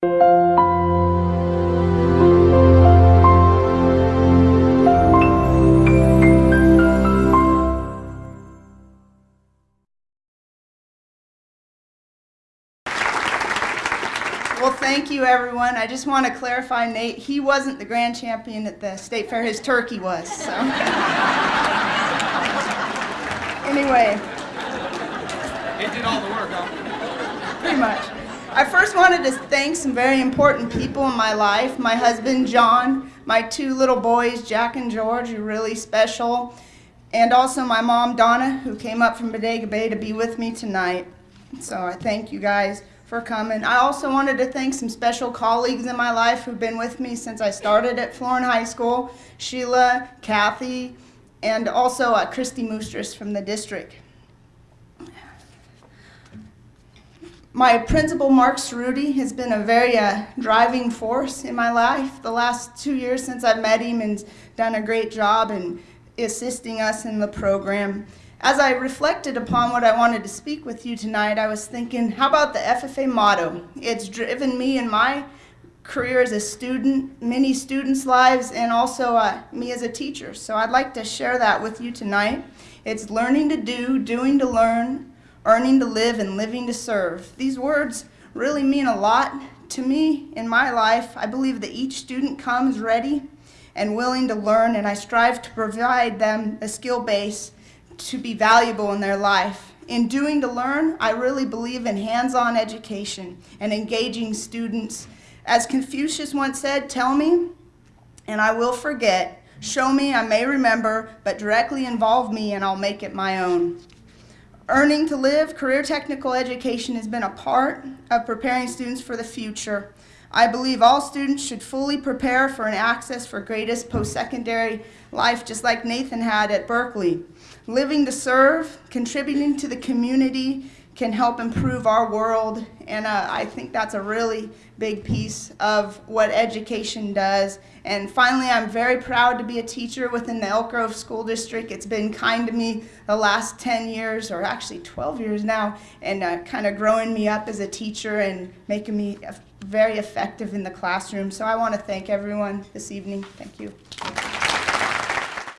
Well, thank you, everyone. I just want to clarify, Nate, he wasn't the grand champion at the state fair. His turkey was, so. anyway. It did all the work, huh? Pretty much. I first wanted to thank some very important people in my life. My husband, John, my two little boys, Jack and George, who are really special, and also my mom, Donna, who came up from Bodega Bay to be with me tonight. So I thank you guys for coming. I also wanted to thank some special colleagues in my life who've been with me since I started at Florin High School, Sheila, Kathy, and also uh, Christy Moostris from the district. My principal, Mark Cerruti, has been a very uh, driving force in my life the last two years since I've met him and done a great job in assisting us in the program. As I reflected upon what I wanted to speak with you tonight, I was thinking, how about the FFA motto? It's driven me in my career as a student, many students' lives, and also uh, me as a teacher. So I'd like to share that with you tonight. It's learning to do, doing to learn, earning to live, and living to serve. These words really mean a lot to me in my life. I believe that each student comes ready and willing to learn, and I strive to provide them a skill base to be valuable in their life. In doing to learn, I really believe in hands-on education and engaging students. As Confucius once said, tell me and I will forget. Show me, I may remember, but directly involve me and I'll make it my own. Earning to live, career technical education has been a part of preparing students for the future. I believe all students should fully prepare for an access for greatest post-secondary life just like Nathan had at Berkeley. Living to serve, contributing to the community can help improve our world, and uh, I think that's a really big piece of what education does. And finally, I'm very proud to be a teacher within the Elk Grove School District. It's been kind to me the last 10 years, or actually 12 years now, and uh, kind of growing me up as a teacher and making me very effective in the classroom. So I want to thank everyone this evening. Thank you.